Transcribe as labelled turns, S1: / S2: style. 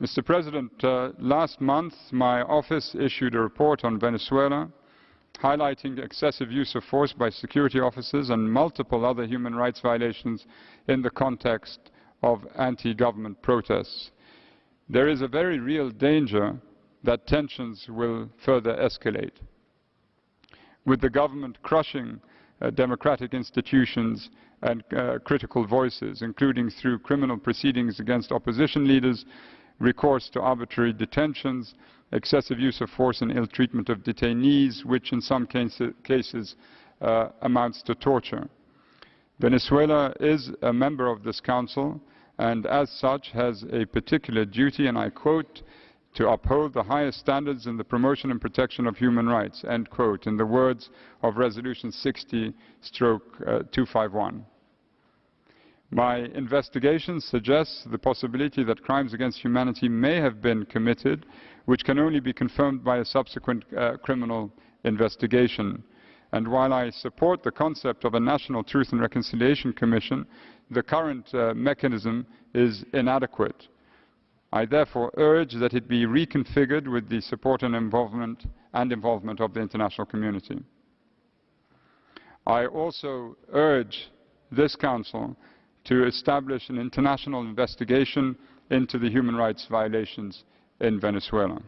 S1: Mr. President, uh, last month my office issued a report on Venezuela highlighting excessive use of force by security officers and multiple other human rights violations in the context of anti-government protests. There is a very real danger that tensions will further escalate. With the government crushing uh, democratic institutions and uh, critical voices, including through criminal proceedings against opposition leaders, recourse to arbitrary detentions, excessive use of force and ill treatment of detainees, which in some cases uh, amounts to torture. Venezuela is a member of this council and as such has a particular duty, and I quote, to uphold the highest standards in the promotion and protection of human rights, end quote, in the words of Resolution 60 stroke uh, 251. My investigation suggests the possibility that crimes against humanity may have been committed, which can only be confirmed by a subsequent uh, criminal investigation. And while I support the concept of a National Truth and Reconciliation Commission, the current uh, mechanism is inadequate. I therefore urge that it be reconfigured with the support and involvement, and involvement of the international community. I also urge this Council to establish an international investigation into the human rights violations in Venezuela.